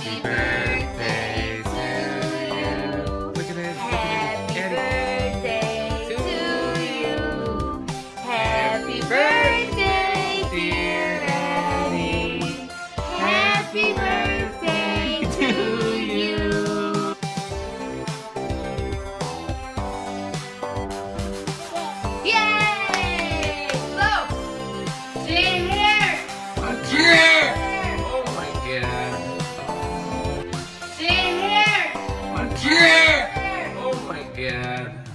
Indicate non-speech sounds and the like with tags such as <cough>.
Happy birthday to you. Happy birthday to you. Happy birthday, dear Happy birthday <laughs> to you. Yay! sad.